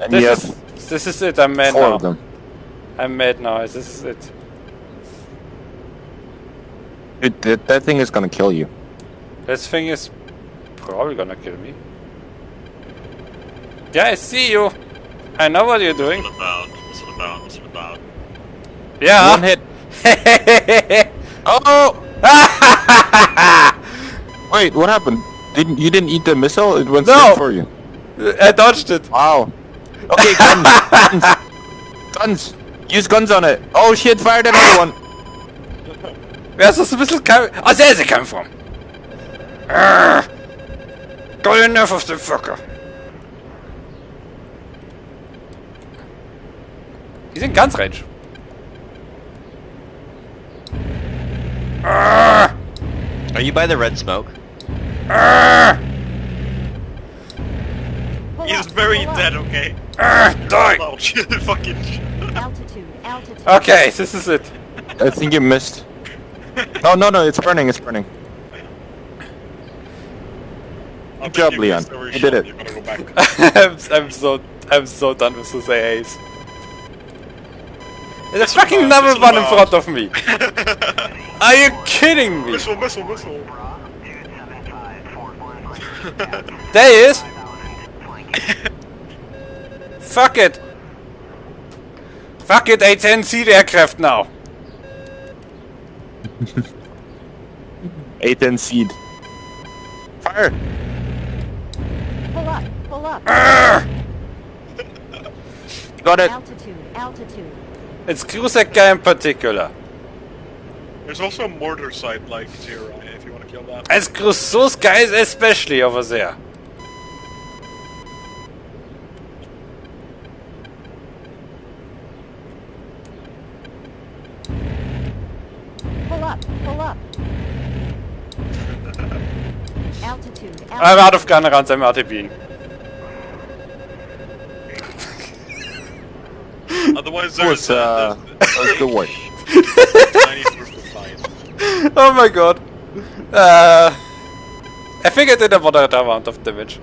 And This have is this is it. I'm mad four now. of them. I'm mad now. This is it. Dude, that, that thing is gonna kill you. This thing is probably gonna kill me. Yeah, I see you. I know what you're doing. What's it about? What's it about? What's it about? Yeah. One hit. Oh! Wait, what happened? Didn't you didn't eat the missile? It went No. straight for you. I dodged it. Wow. Okay, guns. guns. Guns. Use guns on it. Oh shit! Fired another one. Where's this missile coming? Oh, there's it come from. Arrgh. Got enough of the fucker. He's in guns range. Arrgh. Are you by the red smoke? Arrgh. Pull He's up, very dead, okay? Arrgh. Die. Oh fucking. Altitude, altitude. Okay, this is it. I think you missed. No, no, no! It's burning. It's burning. I job, you Leon. missed You shot. did it. You gotta go back. I'm, I'm so I'm so done with this AAs. There's a fucking about- another one in front of me. Are you kidding me? Missile, missile, missile. There he is. Fuck it. Fuck it, A10C aircraft now. A10C. Fire! Pull up, pull up. Got it. Altitude, altitude. It's Krusek guy in particular. There's also a mortar site like zero, if you want to kill that. It's Crusoe's guys especially over there. Up, pull up. Altitude, altitude. I'm out of gun runs, I'm RTBing. Otherwise, That was, there's uh, that was good work. tiny source of fight. Oh my god. Uh, I think I did a moderate amount of damage.